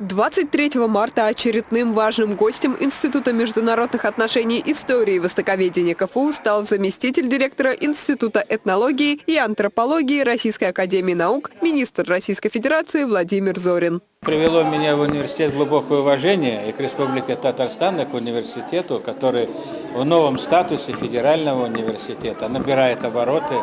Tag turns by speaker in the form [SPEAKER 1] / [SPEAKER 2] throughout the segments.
[SPEAKER 1] 23 марта очередным важным гостем Института международных отношений истории и востоковедения КФУ стал заместитель директора Института этнологии и антропологии Российской академии наук, министр Российской Федерации Владимир Зорин.
[SPEAKER 2] Привело меня в университет глубокое уважение и к Республике Татарстан, и к университету, который в новом статусе федерального университета набирает обороты.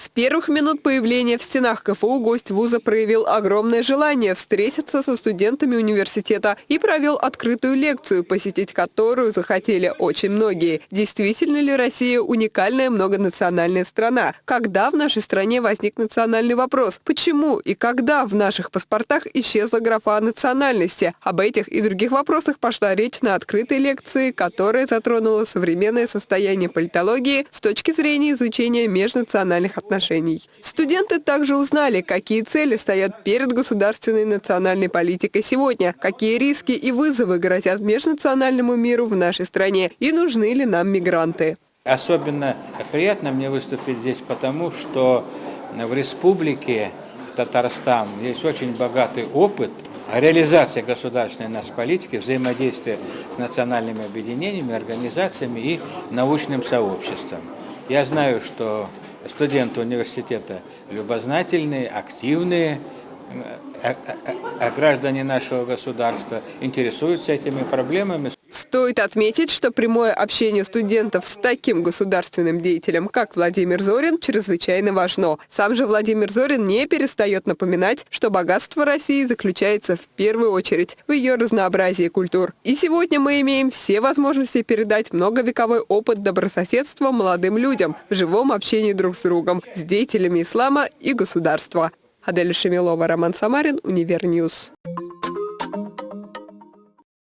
[SPEAKER 1] С первых минут появления в стенах КФУ гость вуза проявил огромное желание встретиться со студентами университета и провел открытую лекцию, посетить которую захотели очень многие. Действительно ли Россия уникальная многонациональная страна? Когда в нашей стране возник национальный вопрос? Почему и когда в наших паспортах исчезла графа национальности? Об этих и других вопросах пошла речь на открытой лекции, которая затронула современное состояние политологии с точки зрения изучения межнациональных отношений отношений. Студенты также узнали, какие цели стоят перед государственной национальной политикой сегодня, какие риски и вызовы грозят межнациональному миру в нашей стране и нужны ли нам мигранты.
[SPEAKER 2] Особенно приятно мне выступить здесь потому, что в республике Татарстан есть очень богатый опыт реализации государственной нас политики, взаимодействия с национальными объединениями, организациями и научным сообществом. Я знаю, что студенты университета любознательные, активные, а, граждане нашего государства интересуются этими проблемами.
[SPEAKER 1] Стоит отметить, что прямое общение студентов с таким государственным деятелем, как Владимир Зорин, чрезвычайно важно. Сам же Владимир Зорин не перестает напоминать, что богатство России заключается в первую очередь в ее разнообразии культур. И сегодня мы имеем все возможности передать многовековой опыт добрососедства молодым людям в живом общении друг с другом, с деятелями ислама и государства. Адель Шемилова, Роман Самарин, Univer News.